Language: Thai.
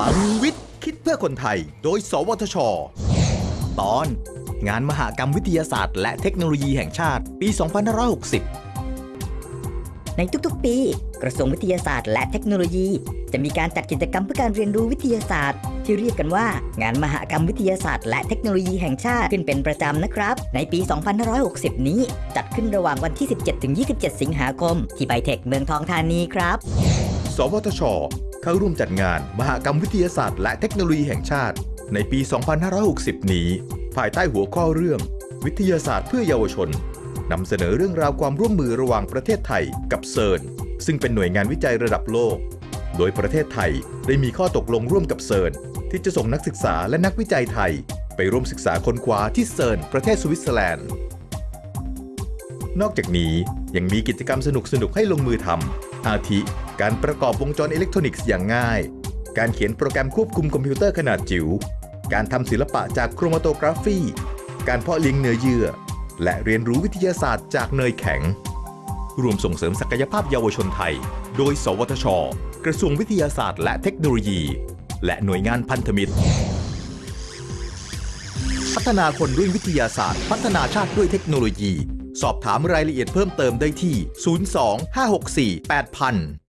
ลังวิทย์ คิดเพื่อคนไทย โดย สวทช ตอน งานมหกรรมวิทยาศาสตร์ และเทคโนโลยีแห่งชาติ ปี 2560ในทุกๆ ปี กระทรวงวิทยาศาสตร์และเทคโนโลยี จะมีการจัดกิจกรรมเพื่อการเรียนรู้วิทยาศาสตร์ ที่เรียกกันว่า งานมหกรรมวิทยาศาสตร์และเทคโนโลยีแห่งชาติขึ้นเป็นประจำนะครับ ในปี 2560 นี้ จัดขึ้นระหว่างวันที่ 17-27 สิงหาคม ที่ไบเทคเมืองทองธานีครับ สวทช เข้าร่วมจัดงาน มหกรรมวิทยาศาสตร์ และเทคโนโลยีแห่งชาติ ในปี 2560 นี้ ภายใต้หัวข้อเรื่อง วิทยาศาสตร์เพื่อเยาวชนนำเสนอเรื่องราวความร่วมมือระหว่างประเทศไทยกับเซิร์นซึ่งเป็นหน่วยงานวิจัยระดับโลก โดยประเทศไทยได้มีข้อตกลงร่วมกับเซิร์นที่จะส่งนักศึกษาและนักวิจัยไทย ไปร่วมศึกษาค้นคว้าที่เซิร์นประเทศสวิตเซอร์แลนด์ นอกจากนี้ยังมีกิจกรรมสนุกๆให้ลงมือทำอาทิ การประกอบวงจรอิเล็กทรอนิกส์อย่างง่าย การเขียนโปรแกรมควบคุมคอมพิวเตอร์ขนาดจิ๋ว การทำศิลปะจากโครมาโตกราฟี การเพาะเลี้ยงเนื้อเยื่อ และเรียนรู้วิทยาศาสตร์จากเนยแข็ง ร่วมส่งเสริมศักยภาพเยาวชนไทย โดย สวทช กระทรวงวิทยาศาสตร์ และเทคโนโลยี และหน่วยงานพันธมิตร พัฒนาคนด้วยวิทยาศาสตร์ พัฒนาชาติด้วยเทคโนโลยี สอบถามรายละเอียดเพิ่มเติมได้ที่ 02 564 8000